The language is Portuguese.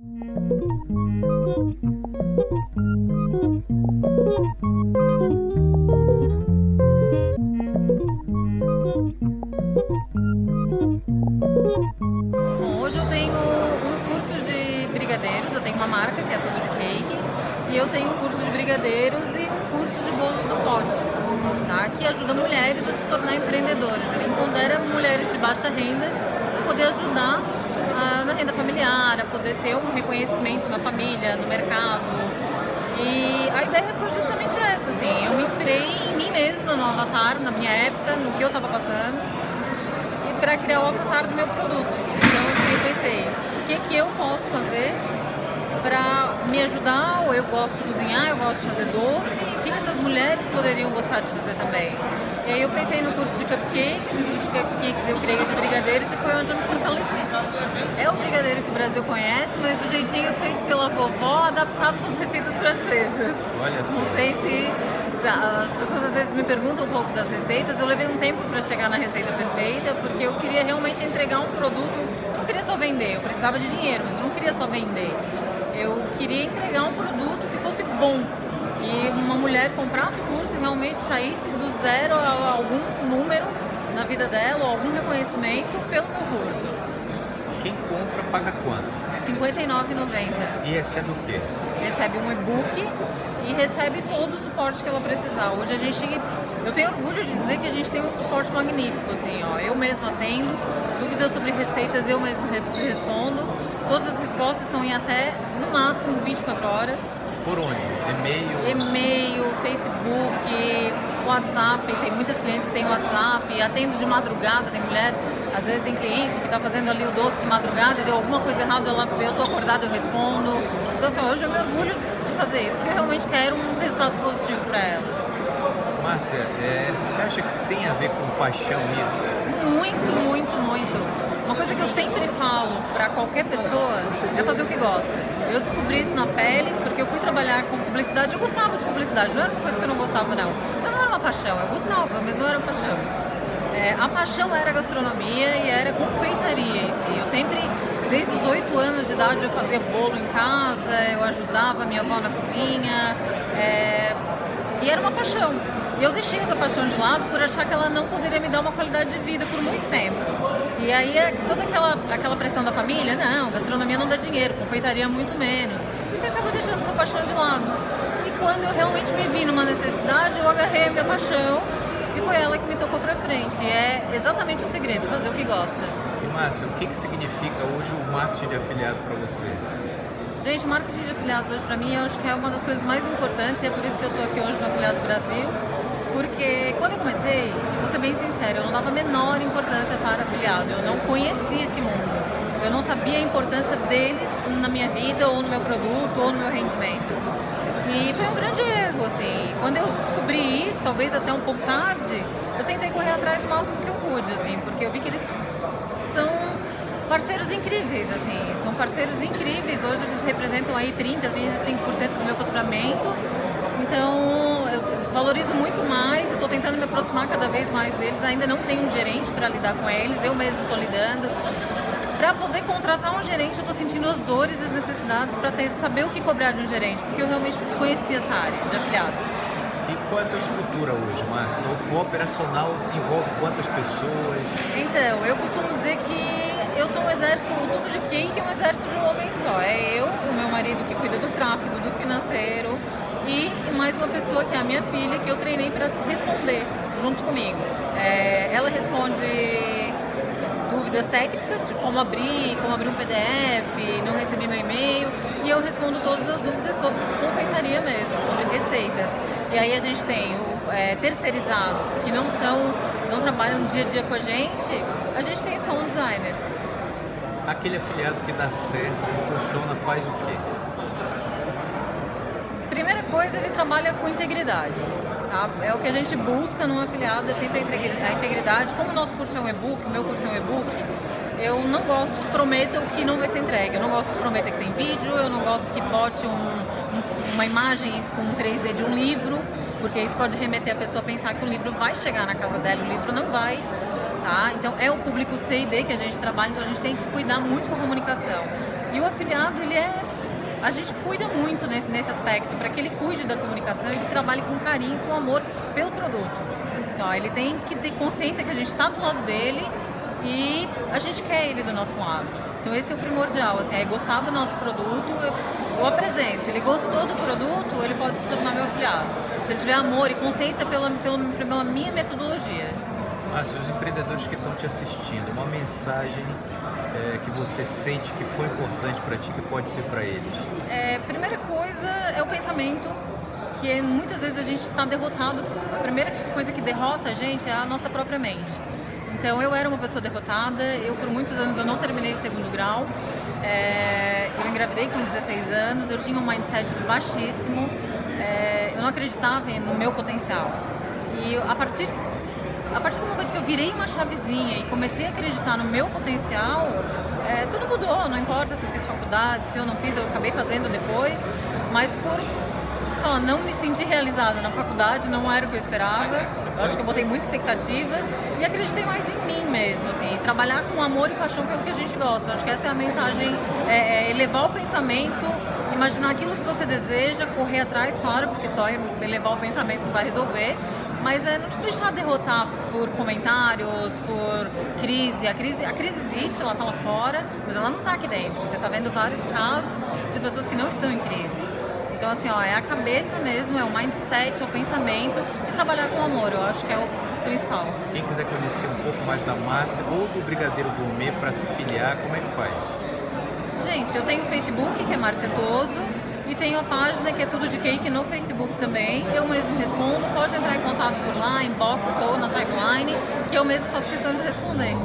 Bom, hoje eu tenho um curso de brigadeiros, eu tenho uma marca que é Tudo de Cake, e eu tenho um curso de brigadeiros e um curso de bolos do pote, tá? que ajuda mulheres a se tornar empreendedoras. Ele empodera mulheres de baixa renda poder ajudar na renda familiar, a poder ter um reconhecimento na família, no mercado. E a ideia foi justamente essa, assim, eu me inspirei em mim mesma, no Avatar, na minha época, no que eu estava passando, para criar o avatar do meu produto. Então assim, eu pensei, o que, que eu posso fazer para me ajudar? Ou eu gosto de cozinhar, eu gosto de fazer doce, o que, que essas mulheres poderiam gostar de fazer também? E aí eu pensei no curso de cupcakes, e de cupcakes eu criei de brigadeiros e foi onde eu me fortaleci. É o brigadeiro que o Brasil conhece, mas do jeitinho feito pela vovó, adaptado com as receitas francesas. Olha só. Não sei se as pessoas às vezes me perguntam um pouco das receitas, eu levei um tempo para chegar na receita perfeita, porque eu queria realmente entregar um produto, eu não queria só vender, eu precisava de dinheiro, mas eu não queria só vender. Eu queria entregar um produto que fosse bom, mulher comprasse o curso e realmente saísse do zero a algum número na vida dela, ou algum reconhecimento pelo meu curso. Quem compra paga quanto? R$ 59,90. E recebe o quê? Recebe um e-book e recebe todo o suporte que ela precisar. Hoje a gente, eu tenho orgulho de dizer que a gente tem um suporte magnífico, assim, ó. Eu mesma atendo, dúvidas sobre receitas eu mesmo respondo. Todas as respostas são em até, no máximo, 24 horas. Por onde? E-mail? E-mail, Facebook, WhatsApp. Tem muitas clientes que têm WhatsApp. Atendo de madrugada, tem mulher, às vezes tem cliente que está fazendo ali o doce de madrugada e deu alguma coisa errada, ela, eu estou acordada, eu respondo. Então, assim, hoje eu me orgulho de fazer isso, porque eu realmente quero um resultado positivo para elas. Márcia, é, você acha que tem a ver com paixão isso? Muito, muito, muito. Uma coisa que eu falo para qualquer pessoa é fazer o que gosta. Eu descobri isso na pele porque eu fui trabalhar com publicidade. Eu gostava de publicidade, não era uma coisa que eu não gostava, não. Mas não era uma paixão, eu gostava, mas não era paixão. É, a paixão era gastronomia e era confeitaria em si. Eu sempre, desde os oito anos de idade, eu fazia bolo em casa, eu ajudava minha avó na cozinha. É, e era uma paixão. E eu deixei essa paixão de lado por achar que ela não poderia me dar uma qualidade de vida por muito tempo. E aí é toda aquela, aquela pressão da família, não, gastronomia não dá dinheiro, confeitaria muito menos. E você acaba deixando sua paixão de lado. E quando eu realmente me vi numa necessidade, eu agarrei a minha paixão e foi ela que me tocou pra frente. E é exatamente o segredo, fazer o que gosta. E Márcia, o que, que significa hoje o marketing de afiliado para você? Gente, marketing de afiliados hoje para mim eu acho que é uma das coisas mais importantes e é por isso que eu estou aqui hoje no Afiliados Brasil porque quando eu comecei, vou ser bem sincera, eu não dava a menor importância para afiliado, eu não conhecia esse mundo, eu não sabia a importância deles na minha vida, ou no meu produto, ou no meu rendimento. E foi um grande erro, assim, quando eu descobri isso, talvez até um pouco tarde, eu tentei correr atrás o máximo que eu pude, assim, porque eu vi que eles são parceiros incríveis, assim, são parceiros incríveis, hoje eles representam aí 30, 35% do meu faturamento, então eu valorizo muito mais, estou tentando me aproximar cada vez mais deles, ainda não tenho um gerente para lidar com eles, eu mesmo estou lidando. Para poder contratar um gerente, eu estou sentindo as dores e as necessidades para saber o que cobrar de um gerente, porque eu realmente desconhecia essa área de afiliados. E qual é a tua estrutura hoje, Márcio? O operacional envolve quantas pessoas? Então, eu costumo dizer que eu sou um exército, tudo de quem que é um exército de um homem só. É eu, o meu marido que cuida do tráfego, do financeiro, e mais uma pessoa que é a minha filha, que eu treinei para responder junto comigo. É, ela responde dúvidas técnicas, de como abrir, como abrir um PDF, não recebi meu e-mail, e eu respondo todas as dúvidas sobre confeitaria mesmo, sobre receitas. E aí a gente tem é, terceirizados que não são, não trabalham dia a dia com a gente, a gente tem só um designer. Aquele afiliado que dá certo, que funciona, faz o quê? Primeira coisa, ele trabalha com integridade. Tá? É o que a gente busca num afiliado, é sempre a integridade. Como o nosso curso é um e-book, o meu curso é um e-book, eu não gosto que prometa o que não vai ser entregue. Eu não gosto que prometa que tem vídeo, eu não gosto que bote um, um, uma imagem com um 3D de um livro, porque isso pode remeter a pessoa a pensar que o livro vai chegar na casa dela, o livro não vai. Tá? Então é o público C e D que a gente trabalha, então a gente tem que cuidar muito com a comunicação. E o afiliado, ele é a gente cuida muito nesse, nesse aspecto, para que ele cuide da comunicação e que trabalhe com carinho, com amor pelo produto. Assim, ó, ele tem que ter consciência que a gente está do lado dele e a gente quer ele do nosso lado. Então esse é o primordial, assim, é gostar do nosso produto, eu, eu apresento. Ele gostou do produto, ele pode se tornar meu afiliado. Se ele tiver amor e consciência pela, pela, pela minha metodologia. Ah, se os empreendedores que estão te assistindo, uma mensagem é, que você sente que foi importante para ti, que pode ser para eles? É, primeira coisa é o pensamento, que muitas vezes a gente está derrotado. A primeira coisa que derrota a gente é a nossa própria mente. Então eu era uma pessoa derrotada, eu por muitos anos eu não terminei o segundo grau, é, eu engravidei com 16 anos, eu tinha um mindset baixíssimo, é, eu não acreditava no meu potencial. E a partir a partir do momento que eu virei uma chavezinha e comecei a acreditar no meu potencial, é, tudo mudou. Não importa se eu fiz faculdade, se eu não fiz, eu acabei fazendo depois, mas por só não me sentir realizada na faculdade, não era o que eu esperava. Eu acho que eu botei muita expectativa e acreditei mais em mim mesmo, assim, trabalhar com amor e paixão pelo que a gente gosta. Eu acho que essa é a mensagem, é, é elevar o pensamento, imaginar aquilo que você deseja, correr atrás, claro, porque só elevar o pensamento vai resolver, mas é não te deixar derrotar por comentários, por crise. A crise, a crise existe, ela está lá fora, mas ela não está aqui dentro. Você está vendo vários casos de pessoas que não estão em crise. Então, assim, ó, é a cabeça mesmo, é o mindset, é o pensamento e trabalhar com amor, eu acho que é o principal. Quem quiser conhecer um pouco mais da Márcia ou do Brigadeiro Gourmet para se filiar, como é que faz? Gente, eu tenho o Facebook, que é Márcia Toso, e tenho a página que é Tudo de Cake no Facebook também. Eu mesmo respondo, pode entrar em contato por lá, inbox ou na timeline, que eu mesmo faço questão de responder.